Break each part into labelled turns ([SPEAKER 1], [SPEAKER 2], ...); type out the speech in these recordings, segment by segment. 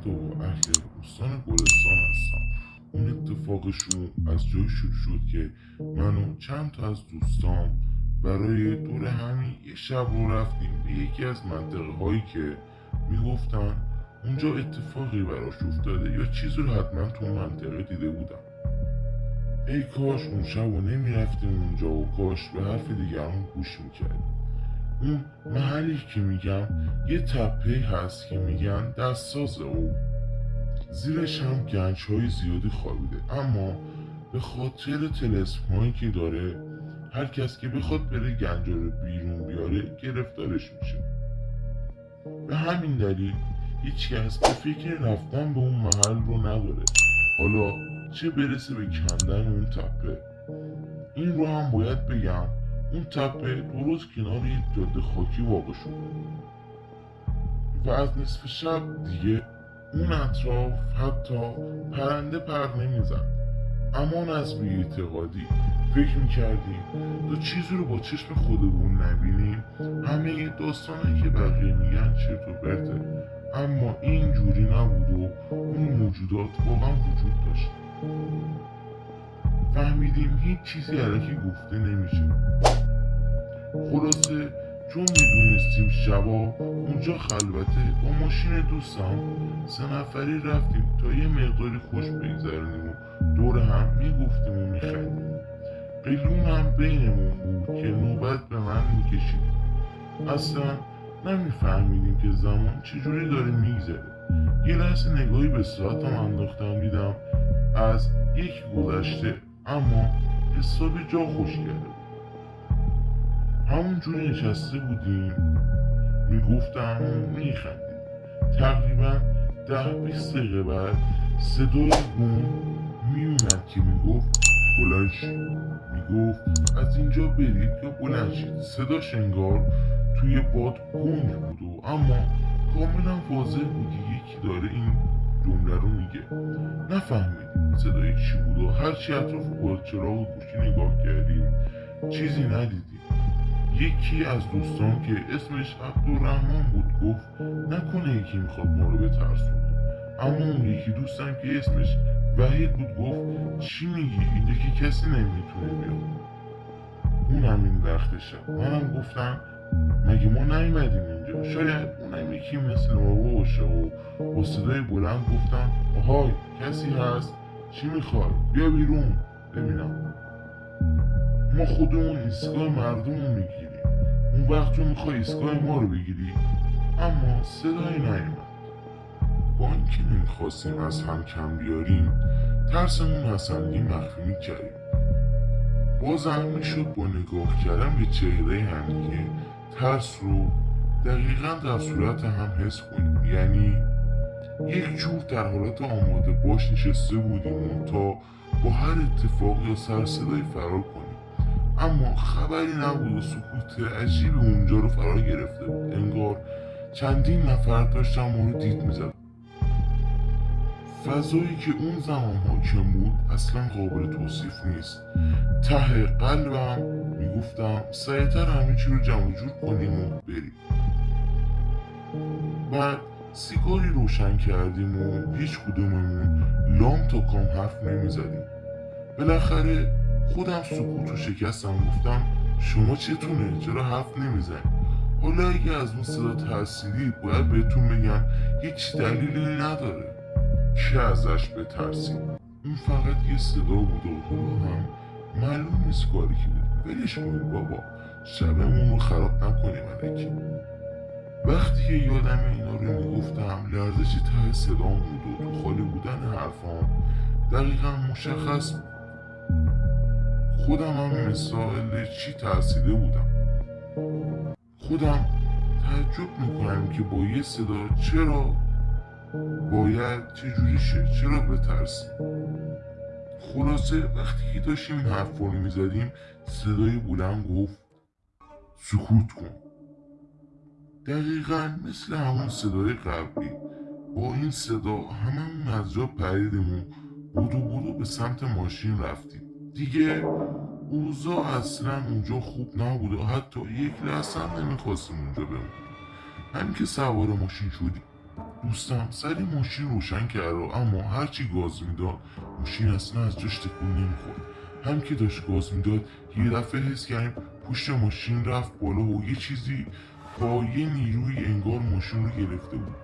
[SPEAKER 1] احمد و اهل استان گلستان هستم. اون اتفاقشون از جای شروع شد که من و چند تا از دوستام برای دور همین یه شب رو رفتیم به یکی از منطقه هایی که می‌گفتن اونجا اتفاقی براش افتاده یا چیزی رو حتما تو منطقه دیده بودم. ای کاش اون شب رو نمی‌رفتیم اونجا و کاش به حرف دیگران گوش می‌کردیم. اون محلی که میگم یه تپه هست که میگن دستساز او. زیرش هم گنج های زیادی خوابیده اما به خاطر تلسم که داره هر کس که بخواد بره گنجا رو بیرون بیاره گرفتارش میشه. به همین دلیل هیچ کس به فکر رفتن به اون محل رو نداره. حالا چه برسه به کندن اون تپه؟ این رو هم باید بگم. اون تپه درست کنار یک جاده خاکی واقع شده و از نصف شب دیگه اون اطراف حتی پرنده پر نمی‌زد. امان از اعتقادی. فکر می‌کردیم تا چیزی رو با چشم خودمون نبینیم. همه داستانهایی که بقیه میگن چرت و پرته. اما این جوری نبود و اون موجودات واقعا وجود داشت. فهمیدیم هیچ چیزی علکی گفته نمیشه. خلاصه چون می‌دونستیم شبا اونجا خلوته با ماشین دوستم. سه نفری رفتیم تا یه مقداری خوش بگذرونیم و دور هم می‌گفتیم و میخندیم. قیلون هم بینمون بود که نوبت به من می‌کشید. اصلا نمیفهمیدیم که زمان چجوری داره میگذره. یه لحظه نگاهی به ساعتم انداختم دیدم از یک گذشته اما حسابی جا خوش کرده همونجوری نشسته بودیم. می‌گفتم و میخندیم. تقریبا ده بیست دقیقه بعد صدای گون میومد که می‌گفت بلند می‌گفت از اینجا برید یا بلند شید. صداش انگار توی باد گنگ بود و اما کاملا واضح بود یکی داره این جمله رو میگه. نفهمیدیم صدای چی بود و هرچی اطراف با چراغ گوشی نگاه کردیم چیزی ندیدیم. یکی از دوستان که اسمش عبدالرحمن بود گفت نکنه یکی می‌خواد ما رو بترسونه. اما اون یکی دوستم که اسمش وحید بود گفت چی میگی؟ اینجا که کسی نمی‌تونه بیاد. اون همین وقت شب. منم گفتم مگه ما نیومدیم اینجا؟ شاید اونم یکی مثل ما باشه. و با صدای بلند گفتم آهای کسی هست؟ چی می‌خوای؟ بیا بیرون. ببینم. ما خودمون ایستگاه مردم رو می‌گیریم. اون وقت تو می‌خوای ایستگاه ما رو بگیری. اما صدایی نیومد. با اینکه نمی‌خواستیم از هم کم بیاریم ترسمون حسنگی مخفی می‌کردیم بازم می‌شد با نگاه کردن به چهره همدیگه ترس رو دقیقا در صورت هم حس کنیم. یعنی یک جور در حالت آماده باش نشسته بودیم تا با هر اتفاق یا سر صدای فرار کنیم. اما خبری نبود و سکوت عجیب اونجا رو فرا گرفته بود. انگار چندین نفر داشتن ما رو دید می‌زد فضایی که اون زمان حاکم بود اصلا قابل توصیف نیست. ته قلبم می‌گفتم سریعتر همه چی رو جمع جور کنیم و بریم. بعد سیگاری روشن کردیم و هیچ کدوممون لام تا کام حرف نمی‌زدیم. بالاخره خودم سکوت و شکستم گفتم شما چتونه چرا حرف نمی‌زنید حالا اگه از اون صدا ترسیدید باید بهتون بگم هیچ دلیلی نداره که ازش بترسید اون فقط یه صدا بود و هم معلوم نیست کاری که بود ولش کنید بابا. شبمون رو خراب نکنیم علکی وقتی که یادم اینا رو می‌گفتم لرزش ته صدام بود و تو خالی بودن حرفام دقیقا مشخص بود. خودم هم مثال چی ترسیده بودم. خودم تعجب می‌کنم که با یه صدا چرا باید چجوری شه چرا بترسیم خلاصه وقتی که داشتیم این حرف رو می‌زدیم صدای بلند گفت سکوت کن. دقیقا مثل همون صدای قبلی با این صدا هممون از جا پریدیم و بودو بودو به سمت ماشین رفتیم. دیگه اوضاع اصلا اونجا خوب نبود و حتی یک لحظه هم نمی‌خواستیم اونجا بمونیم همین که سوار ماشین شدیم. دوستم سری ماشین روشن کرد اما هرچی گاز می‌داد ماشین اصلا از جاش تکون نمی‌خورد. هم که داشت گاز می‌داد یه دفعه حس کردیم پشت ماشین رفت بالا و یه چیزی با یه نیروی انگار ماشین رو گرفته بود.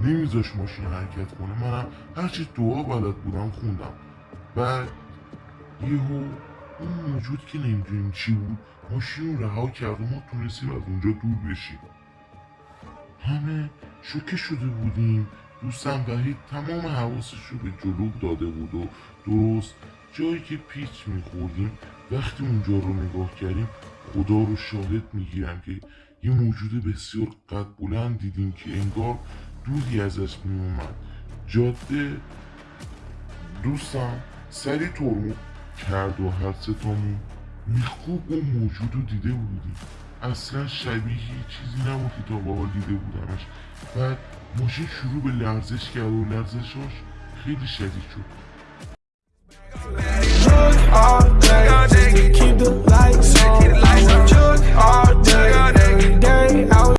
[SPEAKER 1] نمیذاش ماشین حرکت کنه. منم هرچی دعا بلد بودم خوندم. بعد یهو اون موجود که نمی‌دونیم چی بود ماشین رو رها کرد و ما تونستیم از اونجا دور بشیم. همه شوکه شده بودیم. دوستم وحید تمام حواسش رو به جلو داده بود و درست جایی که پیچ میخوردیم وقتی اونجا رو نگاه کردیم خدا رو شاهد می‌گیرم که یه موجود بسیار قد بلند دیدیم که انگار دودی ازش میومد جاده دوستم سری ترمو کرد و هر ستامون میخوب اون موجود رو دیده بودیم اصلا شبیه چیزی نبود که تا قبل دیده بودمش. بعد ماشین شروع به لرزش کرد و لرزشاش خیلی شدید شد.